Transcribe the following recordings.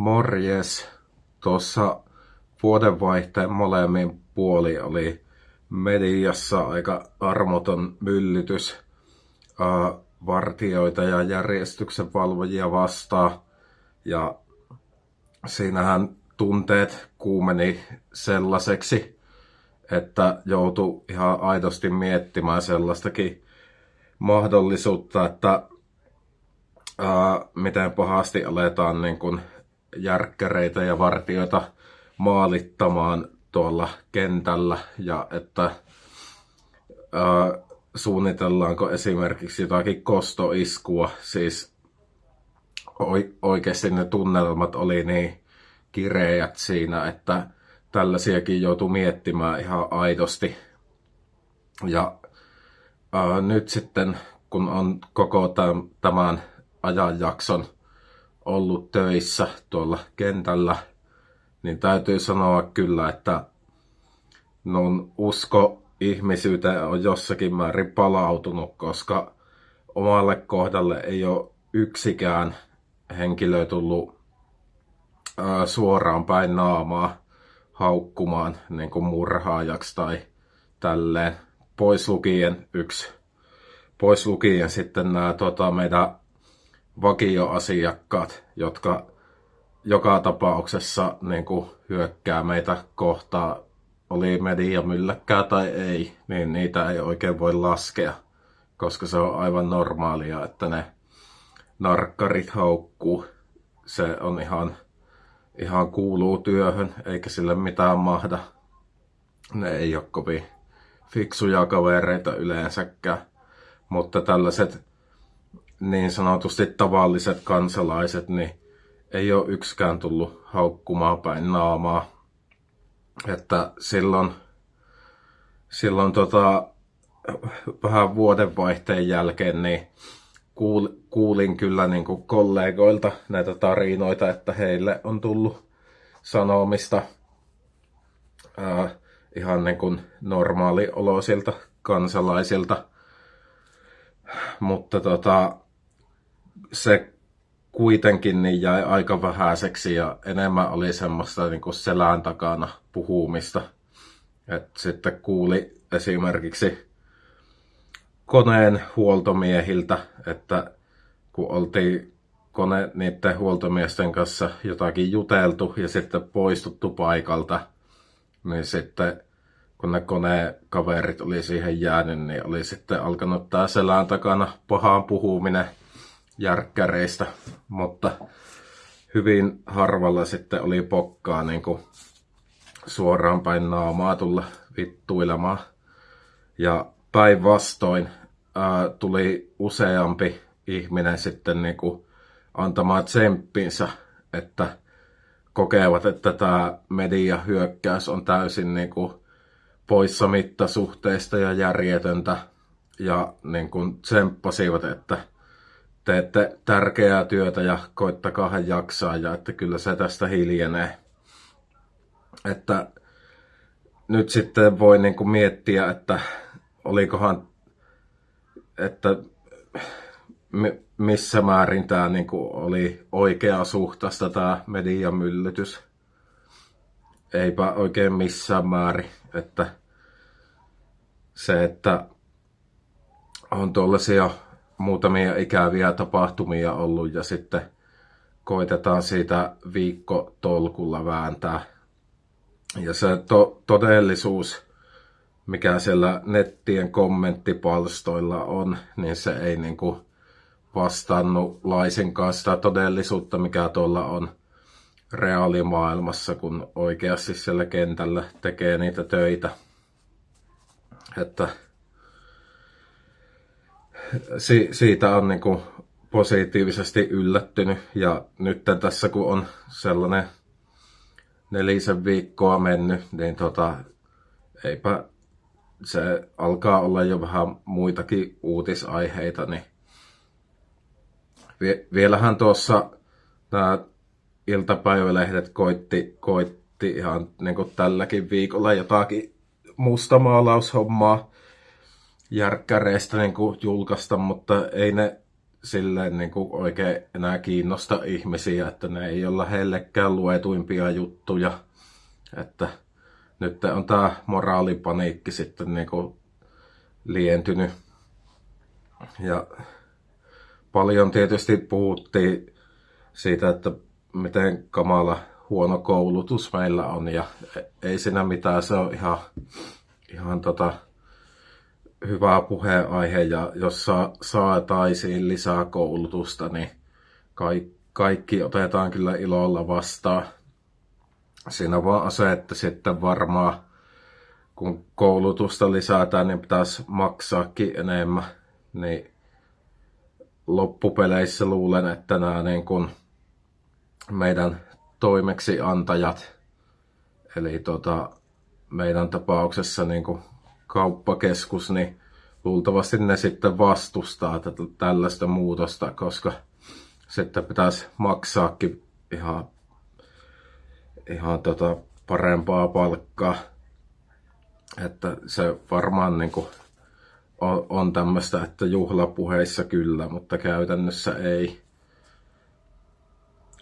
Morjes. Tuossa vuodenvaihteen molemmin puoli oli mediassa aika armoton myllytys uh, vartioita ja järjestyksen valvojia vastaan. Ja siinähän tunteet kuumeni sellaiseksi, että joutui ihan aidosti miettimään sellaistakin mahdollisuutta, että ää, miten pahasti aletaan niin kuin järkkäreitä ja vartioita maalittamaan tuolla kentällä ja että ää, suunnitellaanko esimerkiksi jotakin kostoiskua. Siis oikeasti ne tunnelmat oli niin kireät siinä, että tällaisiakin joutuu miettimään ihan aidosti. Ja ää, nyt sitten, kun on koko tämän ajanjakson ollut töissä tuolla kentällä, niin täytyy sanoa kyllä, että non usko ihmisyyteen on jossakin määrin palautunut, koska omalle kohdalle ei ole yksikään henkilö tullut suoraan päin naamaa haukkumaan niin kuin murhaajaksi tai tälleen. Pois lukien yksi. Pois lukien sitten nämä tota, meidän vakioasiakkaat, jotka joka tapauksessa niin kuin hyökkää meitä kohtaan, oli media mylläkkää tai ei, niin niitä ei oikein voi laskea, koska se on aivan normaalia, että ne narkkarit haukkuu. Se on ihan, ihan kuuluu työhön, eikä sille mitään mahda. Ne ei ole kovin fiksuja kavereita yleensäkään. Mutta tällaiset niin sanotusti tavalliset kansalaiset, niin ei ole yksikään tullut haukkumaan päin naamaa. Että silloin, silloin tota, vähän vuodenvaihteen jälkeen niin kuul, kuulin kyllä niin kuin kollegoilta näitä tarinoita, että heille on tullut sanomista ää, ihan niin kuin normaalioloisilta kansalaisilta. Mutta tota, se kuitenkin niin jäi aika vähäiseksi ja enemmän oli semmoista niin kuin selän takana puhumista. Et sitten kuuli esimerkiksi koneen huoltomiehiltä, että kun oltiin kone niiden huoltomiesten kanssa jotakin juteltu ja sitten poistuttu paikalta, niin sitten kun ne konekaverit oli siihen jäänyt, niin oli sitten alkanut tää selän takana pahaan puhuminen järkkäreistä, mutta hyvin harvalla sitten oli pokkaa niin kuin suoraan päin naamaa tulla vittuilemaan. Ja päinvastoin tuli useampi ihminen sitten niin kuin antamaan tsemppinsä, että kokevat, että tämä mediahyökkäys on täysin niin kuin poissa mittasuhteista ja järjetöntä. Ja niin kuin tsemppasivat, että teette tärkeää työtä ja koittakaa jaksaa ja että kyllä se tästä hiljenee. Että nyt sitten voi niin kuin miettiä, että olikohan, että missä määrin tämä niin kuin oli oikea suhtaista tämä mediamyllytys. Eipä oikein missään määrin, että se, että on tuollaisia muutamia ikäviä tapahtumia ollut ja sitten koitetaan siitä viikko tolkulla vääntää. Ja se to- todellisuus, mikä siellä nettien kommenttipalstoilla on, niin se ei niinku vastannut laisinkaan sitä todellisuutta, mikä tuolla on reaalimaailmassa, kun oikeasti siellä kentällä tekee niitä töitä. Että si- siitä on niin kuin positiivisesti yllättynyt. Ja nyt tässä kun on sellainen nelisen viikkoa mennyt, niin tota, eipä se alkaa olla jo vähän muitakin uutisaiheita, niin vielähän tuossa nämä iltapäivälehdet koitti, koitti ihan niin kuin tälläkin viikolla jotakin mustamaalaushommaa järkkäreistä niin kuin julkaista, mutta ei ne silleen niin kuin oikein enää kiinnosta ihmisiä, että ne ei olla heillekään luetuimpia juttuja. Että nyt on tämä moraalipaniikki sitten niin kuin lientynyt. Ja paljon tietysti puhuttiin siitä, että miten kamala huono koulutus meillä on ja ei siinä mitään, se on ihan, ihan tota, hyvä puheenaihe ja jos sa- saataisiin lisää koulutusta, niin kaikki, kaikki otetaan kyllä ilolla vastaan. Siinä vaan se, että sitten varmaan kun koulutusta lisätään, niin pitäisi maksaakin enemmän. Niin loppupeleissä luulen, että nämä niin kuin meidän toimeksiantajat, eli tota, meidän tapauksessa niin kuin kauppakeskus, niin luultavasti ne sitten vastustaa tätä, tällaista muutosta, koska sitten pitäisi maksaakin ihan, ihan tota parempaa palkkaa. Että se varmaan niin kuin on, on tämmöistä, että juhlapuheissa kyllä, mutta käytännössä ei.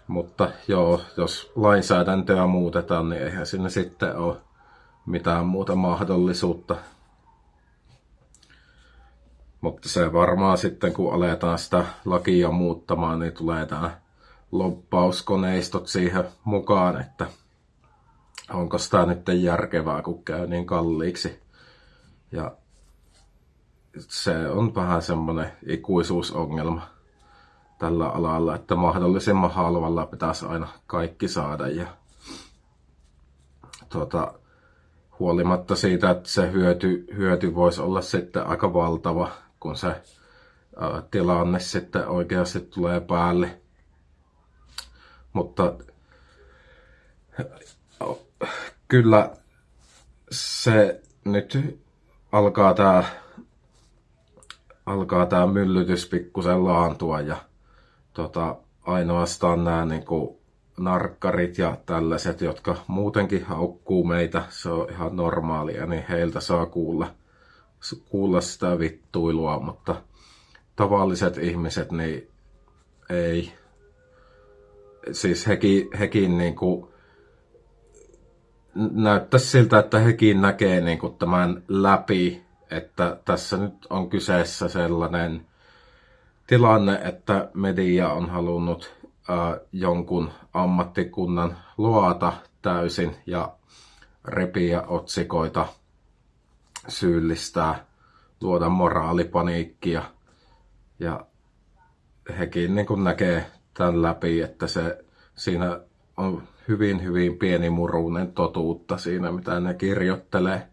Mutta joo, jos lainsäädäntöä muutetaan, niin eihän sinne sitten ole mitään muuta mahdollisuutta. Mutta se varmaan sitten, kun aletaan sitä lakia muuttamaan, niin tulee tämä loppauskoneistot siihen mukaan, että onko sitä nyt järkevää, kun käy niin kalliiksi. Ja se on vähän semmoinen ikuisuusongelma tällä alalla, että mahdollisimman halvalla pitäisi aina kaikki saada. Ja tuota, huolimatta siitä, että se hyöty, hyöty voisi olla sitten aika valtava, kun se tilanne sitten oikeasti tulee päälle. Mutta kyllä se nyt alkaa tämä alkaa tämä myllytys pikkusen laantua ja tota, ainoastaan nämä niin kuin, narkkarit ja tällaiset, jotka muutenkin haukkuu meitä, se on ihan normaalia, niin heiltä saa kuulla, kuulla sitä vittuilua, mutta tavalliset ihmiset, niin ei. Siis hekin, hekin niin kuin, näyttäisi siltä, että hekin näkee niin kuin tämän läpi, että tässä nyt on kyseessä sellainen tilanne, että media on halunnut äh, jonkun ammattikunnan luota täysin ja repiä otsikoita, syyllistää, luoda moraalipaniikkia. Ja hekin niin kuin näkee tämän läpi, että se, siinä on hyvin, hyvin pieni muruinen totuutta siinä, mitä ne kirjoittelee.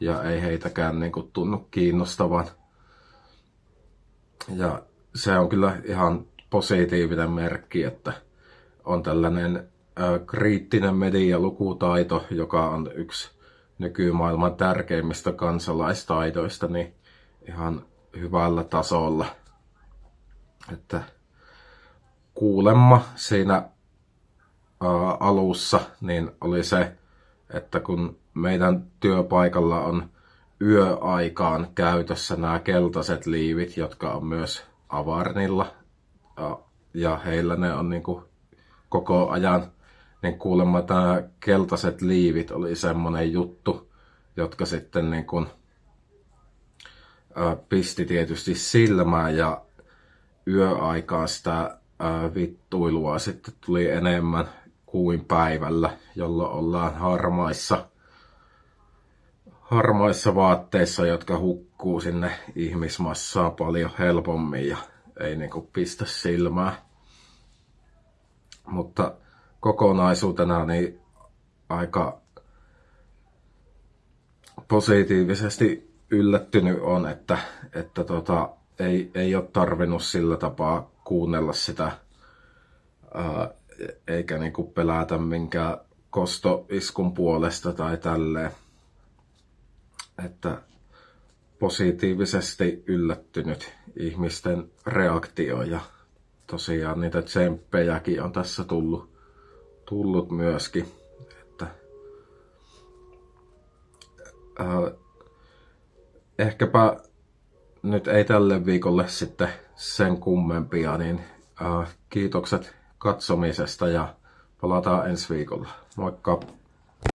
Ja ei heitäkään niin kuin tunnu kiinnostavan. Ja se on kyllä ihan positiivinen merkki, että on tällainen kriittinen medialukutaito, joka on yksi nykymaailman tärkeimmistä kansalaistaidoista, niin ihan hyvällä tasolla. Että kuulemma siinä ää, alussa niin oli se, että kun meidän työpaikalla on yöaikaan käytössä nämä keltaiset liivit, jotka on myös Avarnilla. Ja heillä ne on niin koko ajan, niin kuulemma tämä keltaiset liivit oli semmoinen juttu, jotka sitten niin kuin, pisti tietysti silmään ja yöaikaa sitä vittuilua sitten tuli enemmän kuin päivällä, jolloin ollaan harmaissa, harmaissa vaatteissa, jotka hukkuu sinne ihmismassaa paljon helpommin ja ei niinku pistä silmää. Mutta kokonaisuutena niin aika positiivisesti yllättynyt on, että, että tota, ei, ei ole tarvinnut sillä tapaa kuunnella sitä ää, eikä niinku pelätä minkään kostoiskun puolesta tai tälleen. Että positiivisesti yllättynyt ihmisten reaktio ja tosiaan niitä tsemppejäkin on tässä tullut, tullut myöskin. Että, äh, ehkäpä nyt ei tälle viikolle sitten sen kummempia, niin äh, kiitokset katsomisesta ja palataan ensi viikolla. Moikka!